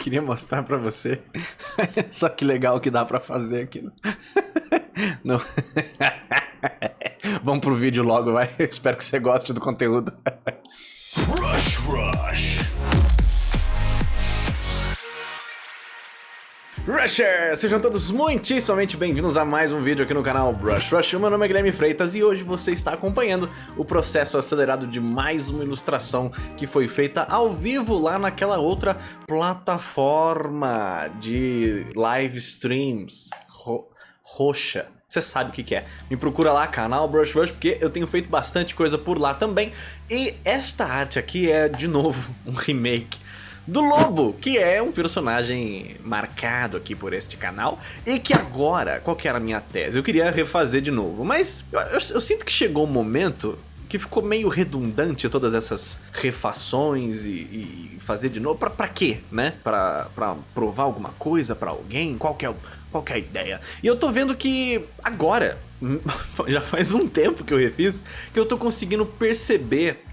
queria mostrar pra você. Só que legal que dá pra fazer aquilo. Não. Vamos pro vídeo logo, vai. espero que você goste do conteúdo. Rush Rush. Rusher! Sejam todos muitíssimamente bem-vindos a mais um vídeo aqui no canal Brush Rush. Meu nome é Guilherme Freitas e hoje você está acompanhando o processo acelerado de mais uma ilustração que foi feita ao vivo lá naquela outra plataforma de live streams ro roxa. Você sabe o que, que é. Me procura lá, canal Brush Rush, porque eu tenho feito bastante coisa por lá também. E esta arte aqui é, de novo, um remake do Lobo, que é um personagem marcado aqui por este canal e que agora, qual que era a minha tese? Eu queria refazer de novo, mas eu, eu, eu sinto que chegou um momento que ficou meio redundante todas essas refações e, e fazer de novo. Pra, pra quê, né? Pra, pra provar alguma coisa pra alguém? Qual que, é, qual que é a ideia? E eu tô vendo que agora, já faz um tempo que eu refiz, que eu tô conseguindo perceber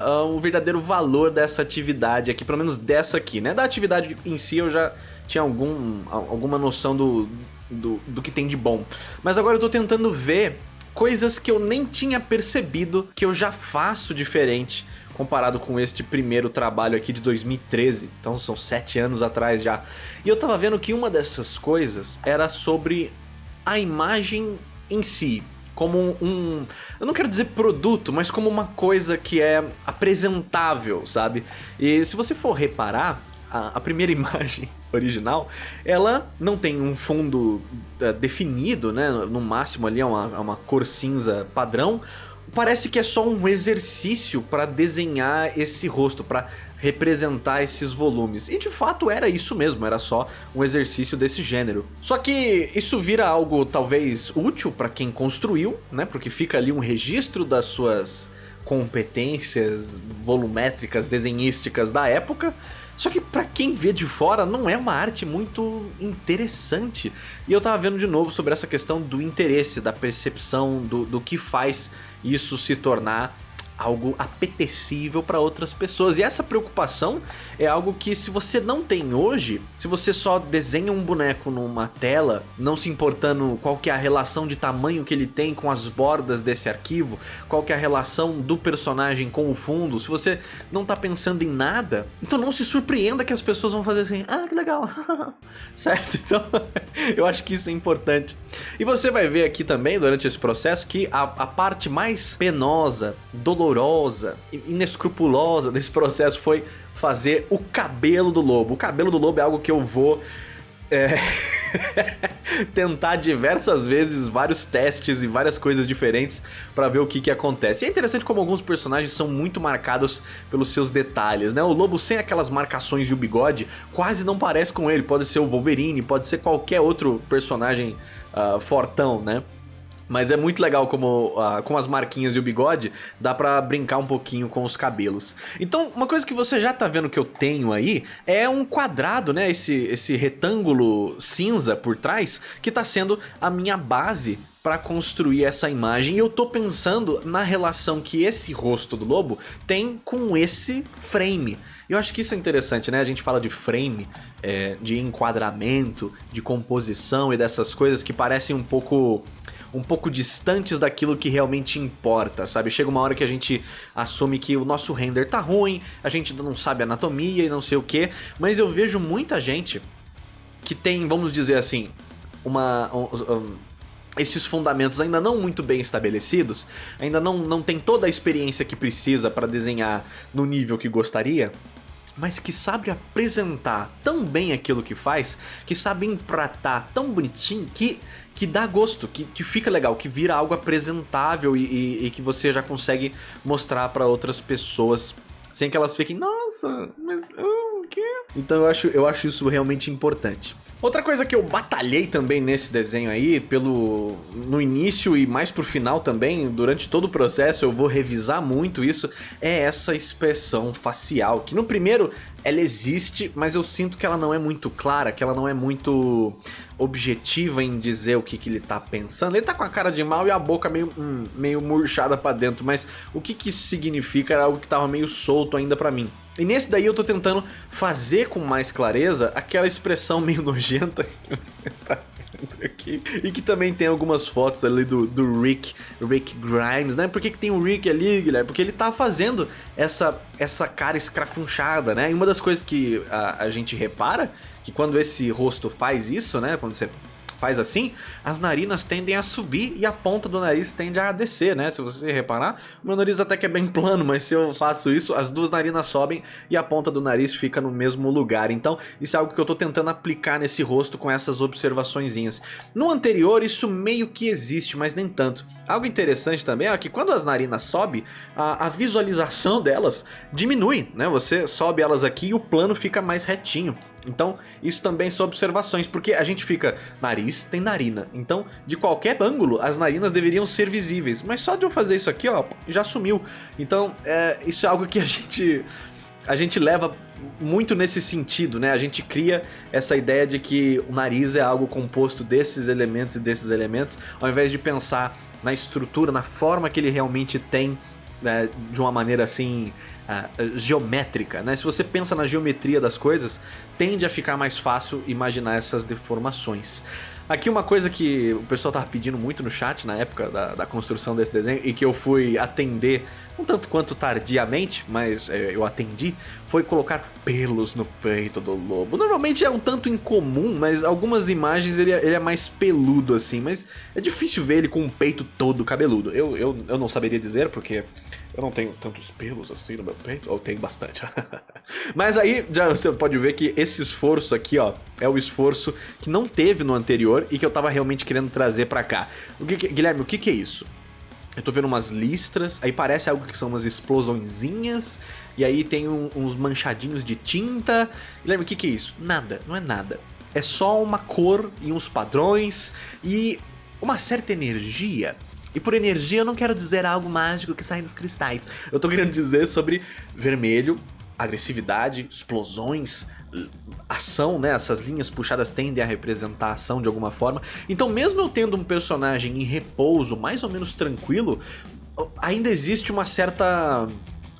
uh, o verdadeiro valor dessa atividade aqui, pelo menos dessa aqui, né? Da atividade em si eu já tinha algum, alguma noção do, do, do que tem de bom. Mas agora eu tô tentando ver coisas que eu nem tinha percebido que eu já faço diferente comparado com este primeiro trabalho aqui de 2013, então são sete anos atrás já. E eu tava vendo que uma dessas coisas era sobre a imagem em si, como um, um, Eu não quero dizer produto, mas como uma coisa que é apresentável, sabe? E se você for reparar, a, a primeira imagem original, ela não tem um fundo uh, definido, né? No máximo ali é uma, é uma cor cinza padrão, parece que é só um exercício para desenhar esse rosto, para representar esses volumes. E de fato era isso mesmo, era só um exercício desse gênero. Só que isso vira algo talvez útil para quem construiu, né? Porque fica ali um registro das suas competências volumétricas, desenhísticas da época, só que pra quem vê de fora não é uma arte muito interessante. E eu tava vendo de novo sobre essa questão do interesse, da percepção, do, do que faz isso se tornar algo apetecível para outras pessoas. E essa preocupação é algo que se você não tem hoje, se você só desenha um boneco numa tela, não se importando qual que é a relação de tamanho que ele tem com as bordas desse arquivo, qual que é a relação do personagem com o fundo, se você não tá pensando em nada, então não se surpreenda que as pessoas vão fazer assim, ah, que legal, certo? Então, eu acho que isso é importante. E você vai ver aqui também, durante esse processo, que a, a parte mais penosa, dolorosa, inescrupulosa desse processo foi fazer o cabelo do lobo. O cabelo do lobo é algo que eu vou é, tentar diversas vezes vários testes e várias coisas diferentes para ver o que, que acontece. E é interessante como alguns personagens são muito marcados pelos seus detalhes, né? O lobo sem aquelas marcações e o bigode quase não parece com ele. Pode ser o Wolverine, pode ser qualquer outro personagem uh, fortão, né? Mas é muito legal como uh, com as marquinhas e o bigode, dá pra brincar um pouquinho com os cabelos. Então, uma coisa que você já tá vendo que eu tenho aí é um quadrado, né? Esse, esse retângulo cinza por trás, que tá sendo a minha base para construir essa imagem. E eu tô pensando na relação que esse rosto do lobo tem com esse frame. Eu acho que isso é interessante, né? A gente fala de frame, é, de enquadramento, de composição e dessas coisas que parecem um pouco um pouco distantes daquilo que realmente importa, sabe? Chega uma hora que a gente assume que o nosso render tá ruim, a gente não sabe anatomia e não sei o que, mas eu vejo muita gente que tem, vamos dizer assim, uma... Um, um, esses fundamentos ainda não muito bem estabelecidos, ainda não, não tem toda a experiência que precisa para desenhar no nível que gostaria, mas que sabe apresentar tão bem aquilo que faz, que sabe empratar tão bonitinho que que dá gosto, que, que fica legal, que vira algo apresentável e, e, e que você já consegue mostrar para outras pessoas sem que elas fiquem, nossa, mas quê? Então eu acho, eu acho isso realmente importante. Outra coisa que eu batalhei também nesse desenho aí, pelo no início e mais pro final também, durante todo o processo eu vou revisar muito isso, é essa expressão facial, que no primeiro ela existe, mas eu sinto que ela não é muito clara, que ela não é muito objetiva em dizer o que, que ele tá pensando. Ele tá com a cara de mal e a boca meio, hum, meio murchada pra dentro, mas o que, que isso significa era algo que tava meio solto ainda pra mim. E nesse daí eu tô tentando fazer com mais clareza aquela expressão meio nojenta que você tá vendo aqui. E que também tem algumas fotos ali do, do Rick, Rick Grimes, né? Por que, que tem o Rick ali, Guilherme? Porque ele tá fazendo essa, essa cara escrafunchada, né? E uma das coisas que a, a gente repara, que quando esse rosto faz isso, né? Quando você faz assim, as narinas tendem a subir e a ponta do nariz tende a descer, né? Se você reparar, meu nariz até que é bem plano, mas se eu faço isso, as duas narinas sobem e a ponta do nariz fica no mesmo lugar. Então, isso é algo que eu tô tentando aplicar nesse rosto com essas observaçõezinhas. No anterior, isso meio que existe, mas nem tanto. Algo interessante também é que quando as narinas sobem, a, a visualização delas diminui, né? Você sobe elas aqui e o plano fica mais retinho. Então, isso também são observações, porque a gente fica, nariz tem narina, então de qualquer ângulo as narinas deveriam ser visíveis, mas só de eu fazer isso aqui, ó, já sumiu. Então, é, isso é algo que a gente, a gente leva muito nesse sentido, né? A gente cria essa ideia de que o nariz é algo composto desses elementos e desses elementos, ao invés de pensar na estrutura, na forma que ele realmente tem, né, de uma maneira assim uh, geométrica, né? Se você pensa na geometria das coisas, tende a ficar mais fácil imaginar essas deformações. Aqui uma coisa que o pessoal tava pedindo muito no chat na época da, da construção desse desenho e que eu fui atender um tanto quanto tardiamente, mas é, eu atendi, foi colocar pelos no peito do lobo. Normalmente é um tanto incomum, mas algumas imagens ele é, ele é mais peludo assim, mas é difícil ver ele com o peito todo cabeludo. Eu, eu, eu não saberia dizer porque eu não tenho tantos pelos assim no meu peito, ou tenho bastante. Mas aí já você pode ver que esse esforço aqui, ó, é o esforço que não teve no anterior e que eu tava realmente querendo trazer pra cá. O que, Guilherme, o que que é isso? Eu tô vendo umas listras, aí parece algo que são umas explosõezinhas, e aí tem um, uns manchadinhos de tinta. Guilherme, o que que é isso? Nada, não é nada. É só uma cor e uns padrões e uma certa energia e por energia eu não quero dizer algo mágico que sai dos cristais. Eu tô querendo dizer sobre vermelho, agressividade, explosões, ação, né? Essas linhas puxadas tendem a representar ação de alguma forma. Então mesmo eu tendo um personagem em repouso, mais ou menos tranquilo, ainda existe uma certa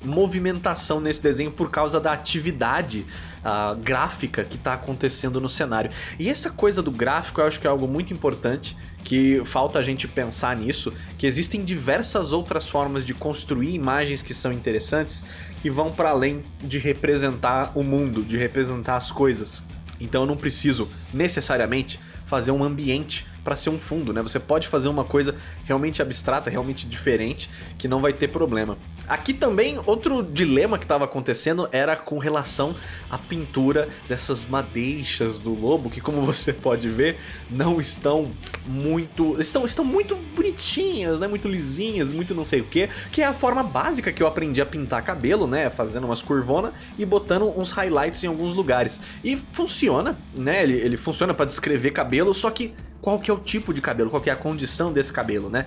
movimentação nesse desenho por causa da atividade uh, gráfica que está acontecendo no cenário. E essa coisa do gráfico eu acho que é algo muito importante que falta a gente pensar nisso, que existem diversas outras formas de construir imagens que são interessantes, que vão para além de representar o mundo, de representar as coisas. Então eu não preciso necessariamente fazer um ambiente para ser um fundo, né? Você pode fazer uma coisa realmente abstrata, realmente diferente, que não vai ter problema. Aqui também, outro dilema que estava acontecendo era com relação à pintura dessas madeixas do lobo, que como você pode ver, não estão muito... estão, estão muito bonitinhas, né? Muito lisinhas, muito não sei o que, que é a forma básica que eu aprendi a pintar cabelo, né? Fazendo umas curvonas e botando uns highlights em alguns lugares. E funciona, né? Ele, ele funciona para descrever cabelo, só que qual que é o tipo de cabelo, qual que é a condição desse cabelo, né?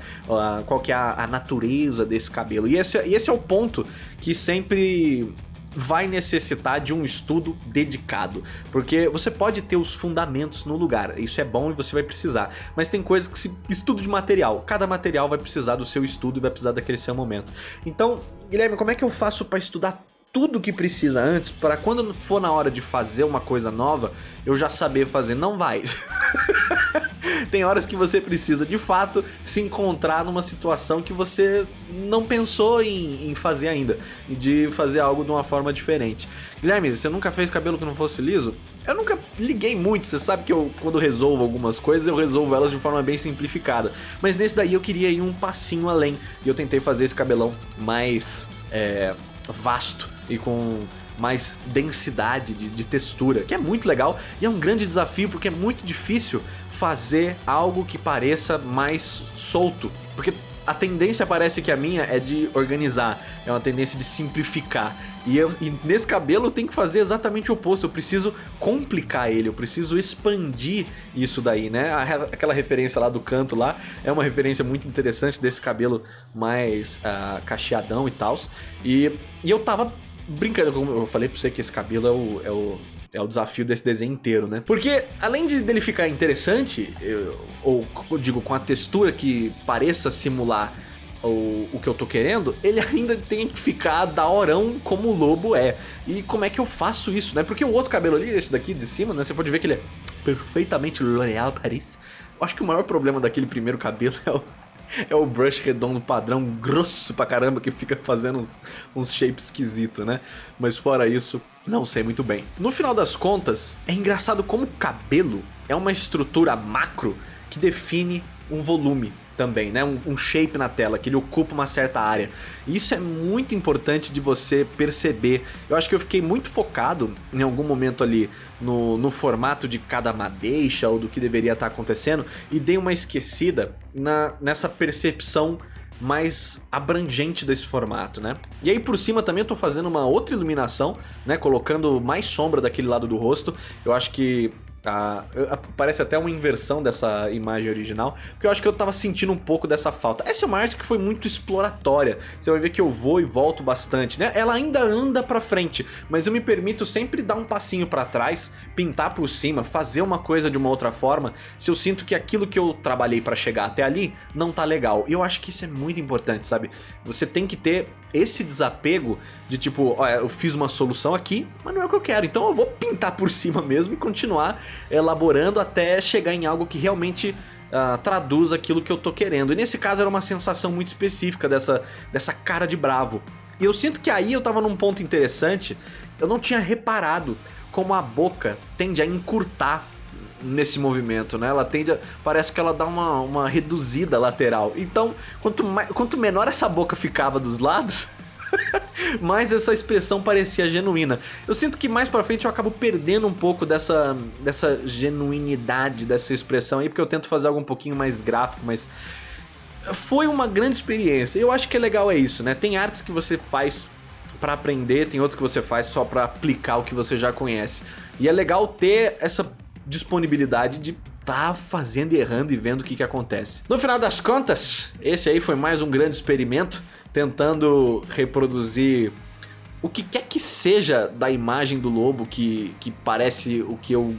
qual que é a, natureza desse cabelo. E esse, e esse é o ponto que sempre vai necessitar de um estudo dedicado, porque você pode ter os fundamentos no lugar, isso é bom e você vai precisar, mas tem coisas que se estudo de material, cada material vai precisar do seu estudo e vai precisar daquele seu momento. Então, Guilherme, como é que eu faço para estudar tudo que precisa antes para quando for na hora de fazer uma coisa nova, eu já saber fazer? Não vai. Tem horas que você precisa de fato se encontrar numa situação que você não pensou em, em fazer ainda, de fazer algo de uma forma diferente. Guilherme, você nunca fez cabelo que não fosse liso? Eu nunca liguei muito, você sabe que eu, quando resolvo algumas coisas, eu resolvo elas de forma bem simplificada. Mas nesse daí eu queria ir um passinho além, e eu tentei fazer esse cabelão mais é, vasto e com mais densidade de, de, textura, que é muito legal e é um grande desafio porque é muito difícil fazer algo que pareça mais solto, porque a tendência parece que a minha é de organizar, é uma tendência de simplificar. E, eu, e nesse cabelo eu tenho que fazer exatamente o oposto, eu preciso complicar ele, eu preciso expandir isso daí, né? Aquela referência lá do canto lá é uma referência muito interessante desse cabelo mais uh, cacheadão e tal. E, e eu tava brincando, como eu falei pra você que esse cabelo é o, é o, é o desafio desse desenho inteiro, né? Porque além de dele ficar interessante, eu, ou digo com a textura que pareça simular o, o que eu tô querendo, ele ainda tem que ficar daorão como o lobo é. E como é que eu faço isso, né? Porque o outro cabelo ali, esse daqui de cima, né? Você pode ver que ele é perfeitamente L'Oréal Paris. Eu acho que o maior problema daquele primeiro cabelo é o, é o brush redondo padrão, grosso pra caramba, que fica fazendo uns, uns shapes esquisitos, né? Mas fora isso, não sei muito bem. No final das contas, é engraçado como o cabelo é uma estrutura macro que define um volume também, né? Um, um, shape na tela, que ele ocupa uma certa área. Isso é muito importante de você perceber. Eu acho que eu fiquei muito focado em algum momento ali no, no formato de cada madeixa ou do que deveria estar acontecendo e dei uma esquecida na, nessa percepção mais abrangente desse formato, né? E aí por cima também eu tô fazendo uma outra iluminação, né? Colocando mais sombra daquele lado do rosto. Eu acho que ah, parece até uma inversão dessa imagem original, porque eu acho que eu tava sentindo um pouco dessa falta. Essa é uma arte que foi muito exploratória, você vai ver que eu vou e volto bastante, né? Ela ainda anda pra frente, mas eu me permito sempre dar um passinho pra trás, pintar por cima, fazer uma coisa de uma outra forma, se eu sinto que aquilo que eu trabalhei pra chegar até ali não tá legal. E eu acho que isso é muito importante, sabe? Você tem que ter esse desapego de tipo, olha, eu fiz uma solução aqui, mas não é o que eu quero, então eu vou pintar por cima mesmo e continuar elaborando até chegar em algo que realmente uh, traduz aquilo que eu tô querendo. E nesse caso era uma sensação muito específica dessa, dessa cara de bravo. E eu sinto que aí eu tava num ponto interessante, eu não tinha reparado como a boca tende a encurtar nesse movimento, né? Ela tende a... Parece que ela dá uma, uma reduzida lateral. Então, quanto, mais, quanto menor essa boca ficava dos lados... mais essa expressão parecia genuína. Eu sinto que mais pra frente eu acabo perdendo um pouco dessa, dessa genuinidade dessa expressão aí, porque eu tento fazer algo um pouquinho mais gráfico, mas foi uma grande experiência. Eu acho que é legal é isso, né? Tem artes que você faz para aprender, tem outras que você faz só para aplicar o que você já conhece. E é legal ter essa disponibilidade de tá fazendo e errando e vendo o que, que acontece. No final das contas, esse aí foi mais um grande experimento, tentando reproduzir o que quer que seja da imagem do lobo que, que parece o que eu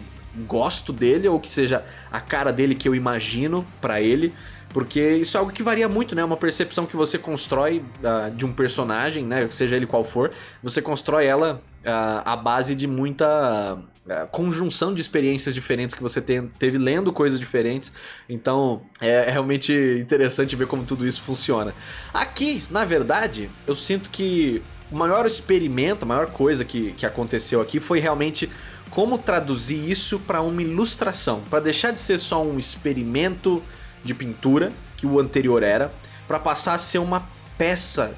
gosto dele, ou que seja a cara dele que eu imagino pra ele. Porque isso é algo que varia muito, né? Uma percepção que você constrói uh, de um personagem, né? Seja ele qual for, você constrói ela à base de muita uh, conjunção de experiências diferentes que você tem, teve lendo coisas diferentes. Então é, é realmente interessante ver como tudo isso funciona. Aqui, na verdade, eu sinto que o maior experimento, a maior coisa que, que aconteceu aqui foi realmente como traduzir isso para uma ilustração, para deixar de ser só um experimento de pintura, que o anterior era, para passar a ser uma peça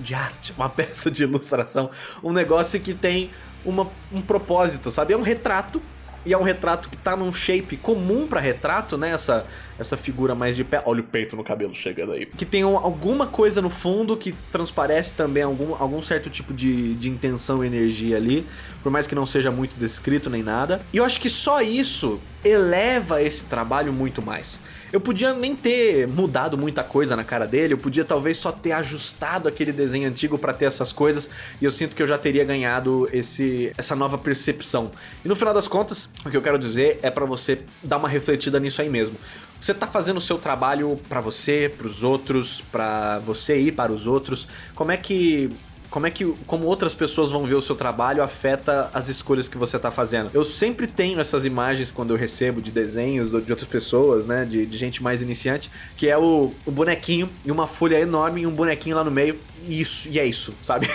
de arte, uma peça de ilustração, um negócio que tem uma, um propósito, sabe? É um retrato e é um retrato que tá num shape comum pra retrato, né? Essa, essa figura mais de pé. Olha o peito no cabelo chegando aí. Que tem um, alguma coisa no fundo que transparece também algum, algum certo tipo de, de intenção e energia ali. Por mais que não seja muito descrito nem nada. E eu acho que só isso eleva esse trabalho muito mais. Eu podia nem ter mudado muita coisa na cara dele, eu podia talvez só ter ajustado aquele desenho antigo para ter essas coisas, e eu sinto que eu já teria ganhado esse, essa nova percepção. E no final das contas, o que eu quero dizer é para você dar uma refletida nisso aí mesmo. Você tá fazendo o seu trabalho para você, para os outros, para você ir para os outros. Como é que como é que como outras pessoas vão ver o seu trabalho afeta as escolhas que você está fazendo. Eu sempre tenho essas imagens quando eu recebo de desenhos de outras pessoas, né, de, de gente mais iniciante, que é o, o, bonequinho e uma folha enorme e um bonequinho lá no meio, e isso, e é isso, sabe?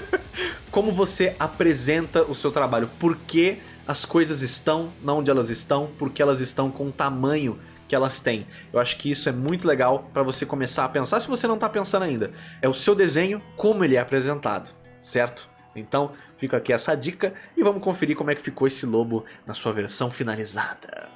como você apresenta o seu trabalho, por que as coisas estão onde elas estão, porque elas estão com tamanho que elas têm. Eu acho que isso é muito legal para você começar a pensar, se você não está pensando ainda. É o seu desenho, como ele é apresentado, certo? Então, fica aqui essa dica e vamos conferir como é que ficou esse lobo na sua versão finalizada.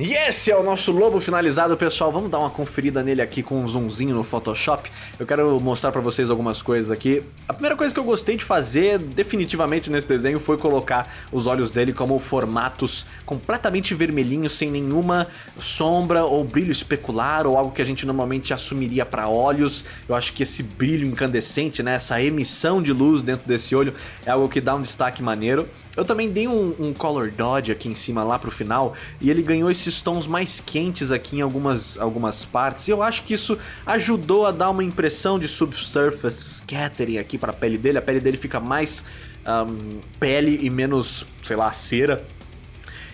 E esse é o nosso lobo finalizado, pessoal. Vamos dar uma conferida nele aqui com um zoomzinho no Photoshop. Eu quero mostrar pra vocês algumas coisas aqui. A primeira coisa que eu gostei de fazer, definitivamente nesse desenho, foi colocar os olhos dele como formatos completamente vermelhinhos, sem nenhuma sombra ou brilho especular, ou algo que a gente normalmente assumiria para olhos. Eu acho que esse brilho incandescente, né, essa emissão de luz dentro desse olho, é algo que dá um destaque maneiro. Eu também dei um, um color dodge aqui em cima lá pro final, e ele ganhou esse esses tons mais quentes aqui em algumas, algumas partes. E eu acho que isso ajudou a dar uma impressão de subsurface scattering aqui para a pele dele. A pele dele fica mais um, pele e menos, sei lá, cera.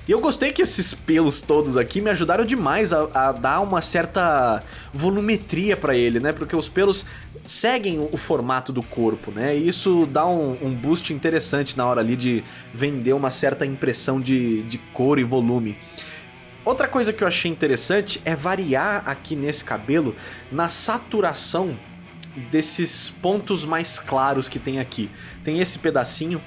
E eu gostei que esses pelos todos aqui me ajudaram demais a, a dar uma certa volumetria para ele, né? Porque os pelos seguem o formato do corpo, né? E isso dá um, um, boost interessante na hora ali de vender uma certa impressão de, de cor e volume. Outra coisa que eu achei interessante é variar aqui nesse cabelo na saturação desses pontos mais claros que tem aqui. Tem esse pedacinho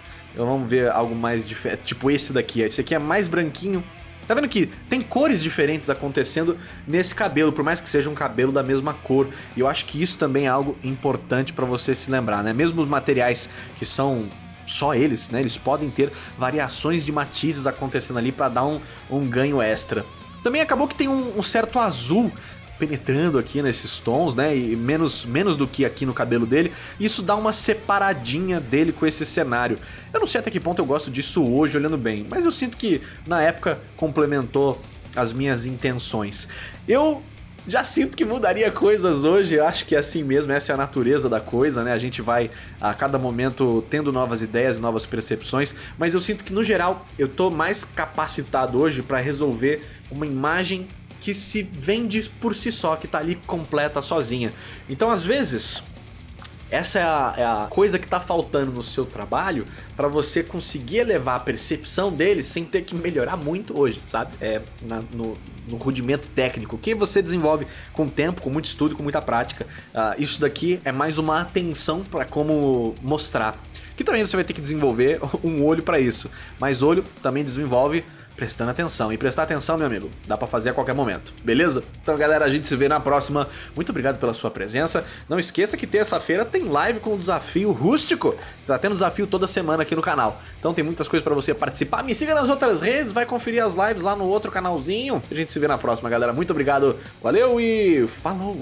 vamos ver algo mais diferente, tipo esse daqui. Esse aqui é mais branquinho. Tá vendo que tem cores diferentes acontecendo nesse cabelo, por mais que seja um cabelo da mesma cor. E eu acho que isso também é algo importante para você se lembrar, né? Mesmo os materiais que são só eles, né? Eles podem ter variações de matizes acontecendo ali para dar um, um ganho extra. Também acabou que tem um, um certo azul penetrando aqui nesses tons, né? E menos, menos do que aqui no cabelo dele. Isso dá uma separadinha dele com esse cenário. Eu não sei até que ponto eu gosto disso hoje, olhando bem, mas eu sinto que na época complementou as minhas intenções. Eu já sinto que mudaria coisas hoje, eu acho que é assim mesmo, essa é a natureza da coisa, né? A gente vai a cada momento tendo novas ideias, novas percepções, mas eu sinto que no geral eu tô mais capacitado hoje para resolver uma imagem que se vende por si só, que tá ali completa sozinha. Então, às vezes, essa é a, é a, coisa que tá faltando no seu trabalho para você conseguir elevar a percepção dele sem ter que melhorar muito hoje, sabe? É na, no, no, rudimento técnico que você desenvolve com tempo, com muito estudo, com muita prática. Uh, isso daqui é mais uma atenção para como mostrar. Que também você vai ter que desenvolver um olho para isso. Mas olho também desenvolve prestando atenção. E prestar atenção, meu amigo, dá pra fazer a qualquer momento, beleza? Então, galera, a gente se vê na próxima. Muito obrigado pela sua presença. Não esqueça que terça-feira tem live com o desafio rústico. Tá tendo desafio toda semana aqui no canal. Então tem muitas coisas pra você participar. Me siga nas outras redes, vai conferir as lives lá no outro canalzinho. A gente se vê na próxima, galera. Muito obrigado, valeu e falou!